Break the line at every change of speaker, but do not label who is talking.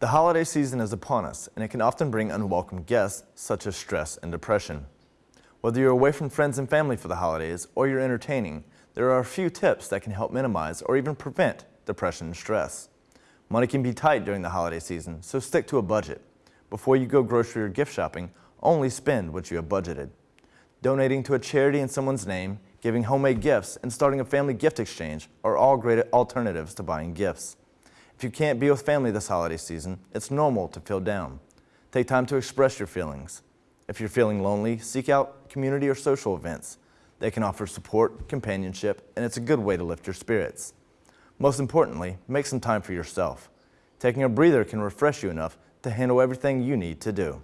The holiday season is upon us, and it can often bring unwelcome guests, such as stress and depression. Whether you're away from friends and family for the holidays or you're entertaining, there are a few tips that can help minimize or even prevent depression and stress. Money can be tight during the holiday season, so stick to a budget. Before you go grocery or gift shopping, only spend what you have budgeted. Donating to a charity in someone's name, giving homemade gifts, and starting a family gift exchange are all great alternatives to buying gifts. If you can't be with family this holiday season, it's normal to feel down. Take time to express your feelings. If you're feeling lonely, seek out community or social events. They can offer support, companionship, and it's a good way to lift your spirits. Most importantly, make some time for yourself. Taking a breather can refresh you enough to handle everything you need to do.